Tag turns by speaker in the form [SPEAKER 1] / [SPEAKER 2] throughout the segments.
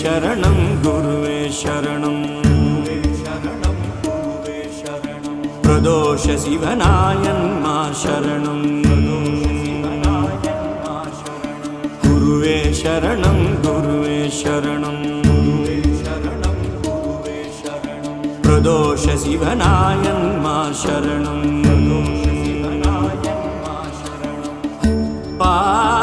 [SPEAKER 1] शरणं गुरुवे शरणं। वे नगणं कुवेश प्रदोषिभनायन् शरणं। नाय गुरुवे शरणं गुरुवे शरणं। प्रदोषिभनायन् मा शरणं। ननुनाय शरणं पा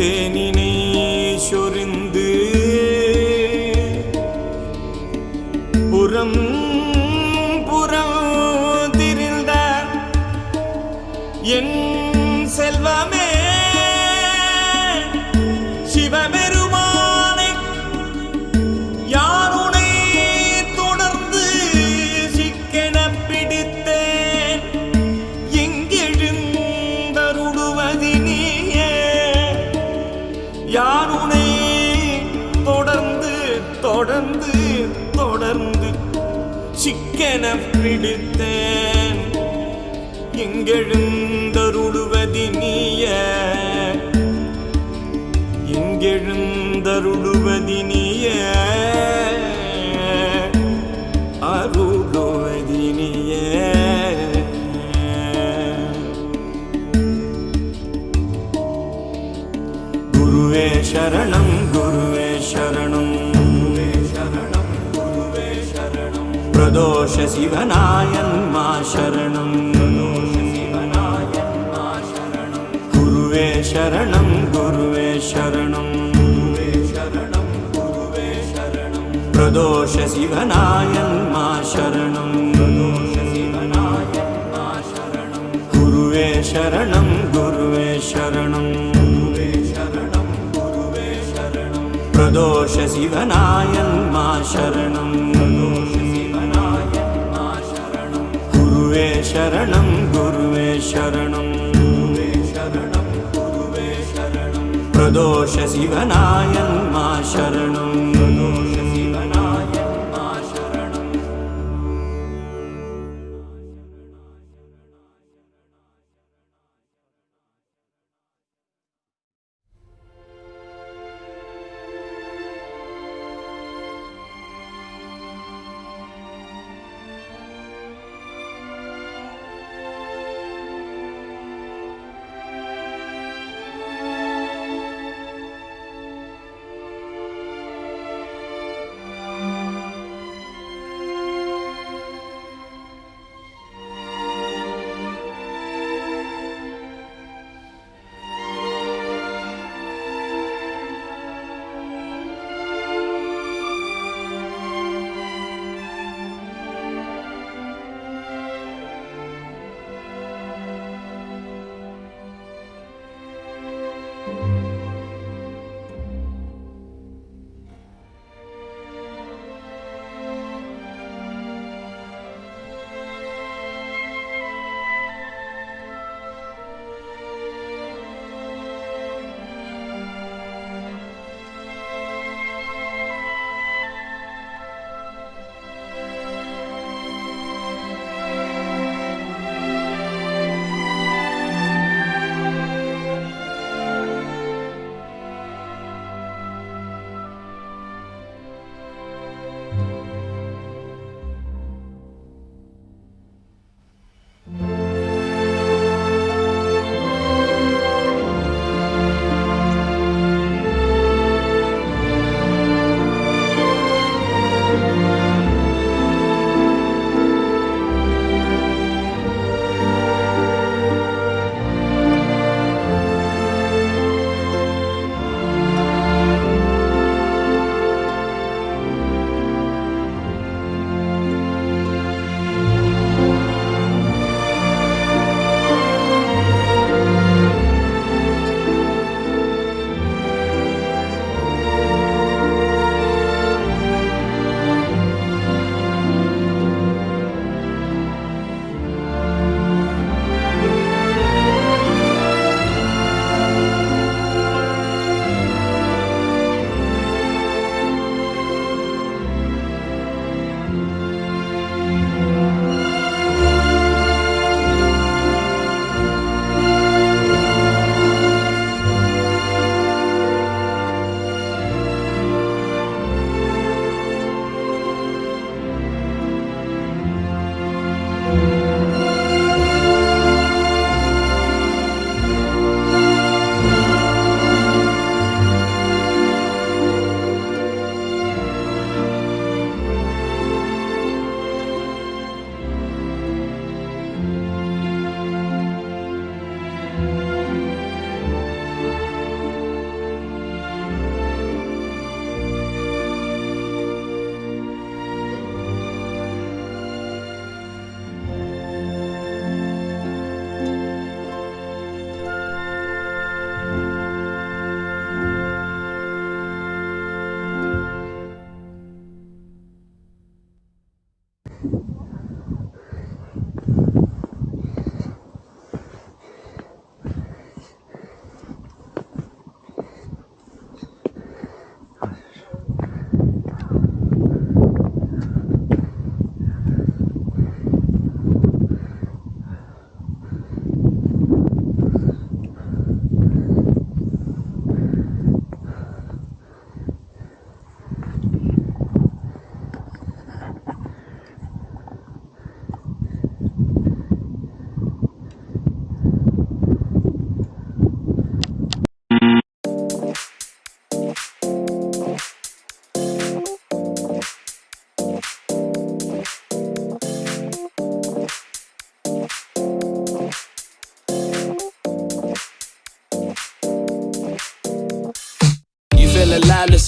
[SPEAKER 1] தேனினை சொரிந்து புறம் என பிடித்தேன். எங்கெழுந்தருளுவதி நீய. எங்கெழுந்தருளுவதி நீய. அருளுவதி நீய. குருவே சரணம் प्रदोषशिवनायन्मा मा शरणं शरणं गुरुवे शरणं शरणं गुरुवे शरणं। प्रदोषसिघनाय शरणं निमनाय गुरुवे शरणं गुरुवे शरणं। नुरे शरणं शरणं गुर्वे शरणं। गुरुवे शरणं गुरुवे
[SPEAKER 2] शरणं प्रदोषिवनायन्मा शरणम्।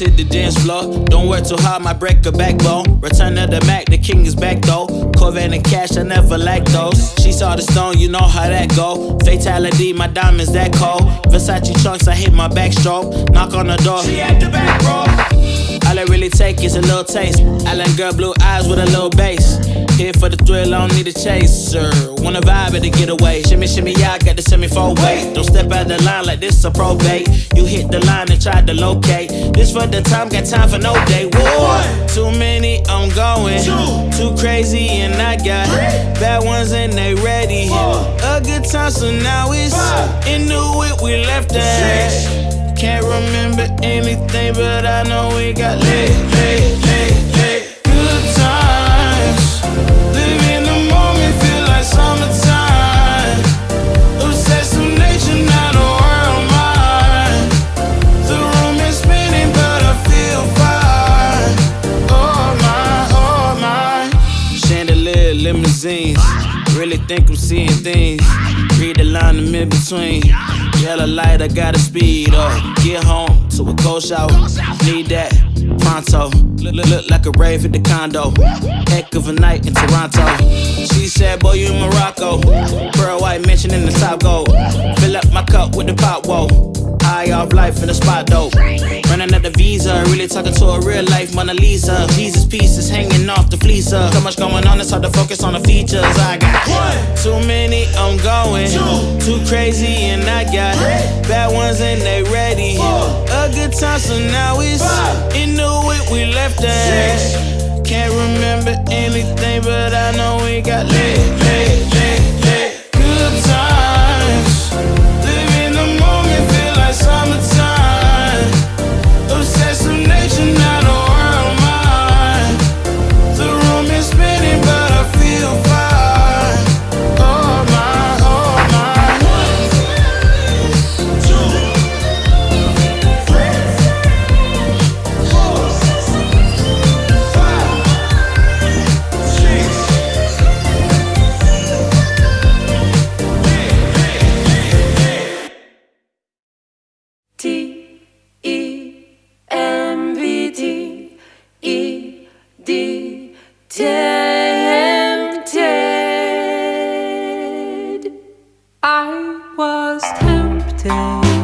[SPEAKER 2] Hit the dance floor. Don't work too hard, my break a backbone. Return of the Mac, the king is back though. Corvette and cash, I never lack those. She saw the stone, you know how that go. Fatality, my diamonds that cold. Versace trunks, I hit my backstroke. Knock on the door, she at the back, bro. I really take is a little taste. Island girl, blue eyes with a little bass. Here for the thrill, I don't need a chaser. Wanna vibe at a getaway. Shimmy, shimmy, yeah, I got the semi four weight. Don't step out the line like this a probate. You hit the line and try to locate. This for the time, got time for no day. One, too many, I'm going. Two, too crazy, and I got bad ones and they ready. Four. A good time, so now it's into it. We left that. Can't remember anything, but I know we got lit, lit, lit, lit. Good times. The moment, feel like summertime. Not a. The room is spinning, but I feel fine. Oh my, oh my. Chandelier, limousines. Really think I'm seeing things. Read the line in mid between. Yellow light, I gotta speed up. Get home to a cold shower. Need that pronto. Look, look, like a rave at the condo. Heck of a night in Toronto. She said, Boy, you in Morocco. Pearl white mention in the top gold. Fill up my cup with the pop, whoa. High off life in the spot though. Running up the visa, really talking to a real life Mona Lisa. Jesus pieces hanging off the fleecer. So much going on, it's hard to focus on the features. I got one, too many, I'm going. Two, too crazy, and I got three, bad ones and they ready. A good time, so now it's into it. We left that. Can't remember anything, but I know we got lit,
[SPEAKER 3] I was tempted.